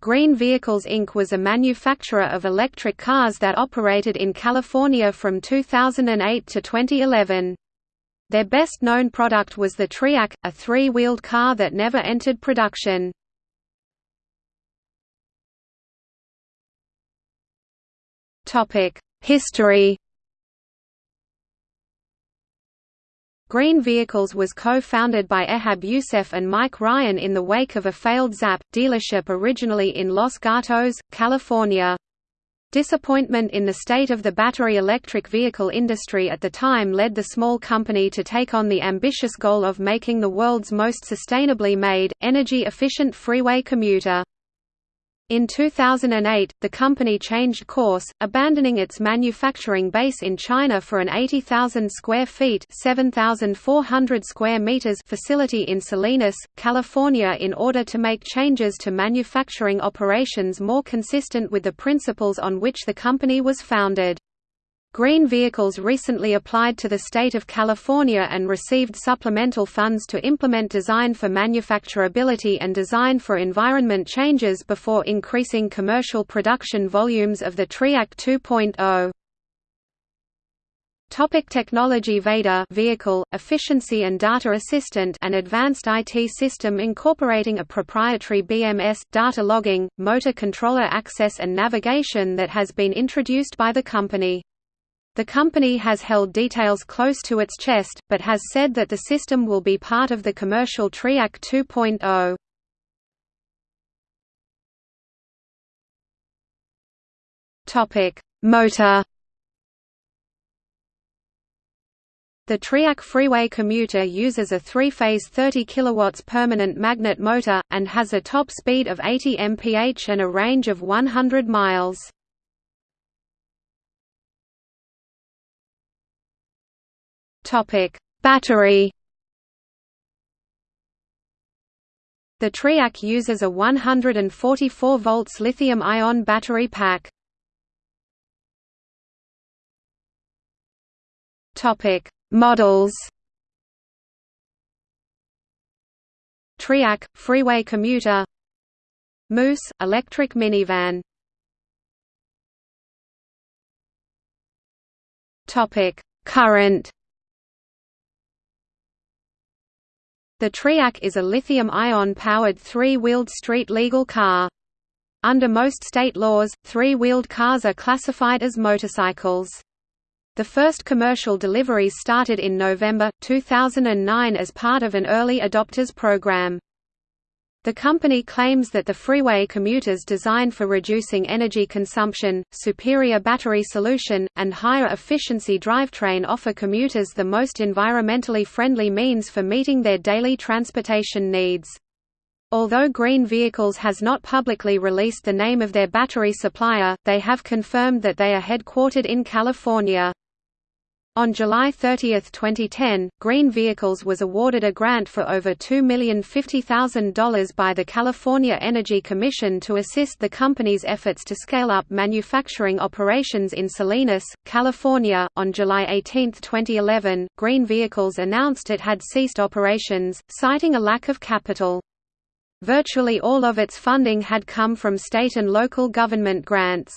Green Vehicles Inc. was a manufacturer of electric cars that operated in California from 2008 to 2011. Their best-known product was the Triac, a three-wheeled car that never entered production. History Green Vehicles was co-founded by Ehab Youssef and Mike Ryan in the wake of a failed Zap! dealership originally in Los Gatos, California. Disappointment in the state of the battery electric vehicle industry at the time led the small company to take on the ambitious goal of making the world's most sustainably made, energy-efficient freeway commuter. In 2008, the company changed course, abandoning its manufacturing base in China for an 80,000 square feet (7,400 square meters) facility in Salinas, California in order to make changes to manufacturing operations more consistent with the principles on which the company was founded. Green Vehicles recently applied to the state of California and received supplemental funds to implement design for manufacturability and design for environment changes before increasing commercial production volumes of the Triac 2.0. Topic technology VADA vehicle, efficiency and data assistant an advanced IT system incorporating a proprietary BMS, data logging, motor controller access and navigation that has been introduced by the company. The company has held details close to its chest, but has said that the system will be part of the commercial Triac 2.0. Topic: Motor. The Triac Freeway Commuter uses a three-phase 30 kW permanent magnet motor, and has a top speed of 80 mph and a range of 100 miles. Battery. The Triac uses a 144 volts lithium-ion battery pack. Topic: Models. Triac freeway commuter. Moose electric minivan. Topic: Current The Triac is a lithium-ion powered three-wheeled street legal car. Under most state laws, three-wheeled cars are classified as motorcycles. The first commercial deliveries started in November, 2009 as part of an early adopters program. The company claims that the freeway commuter's design for reducing energy consumption, superior battery solution, and higher efficiency drivetrain offer commuters the most environmentally friendly means for meeting their daily transportation needs. Although Green Vehicles has not publicly released the name of their battery supplier, they have confirmed that they are headquartered in California. On July 30, 2010, Green Vehicles was awarded a grant for over $2,050,000 by the California Energy Commission to assist the company's efforts to scale up manufacturing operations in Salinas, California. On July 18, 2011, Green Vehicles announced it had ceased operations, citing a lack of capital. Virtually all of its funding had come from state and local government grants.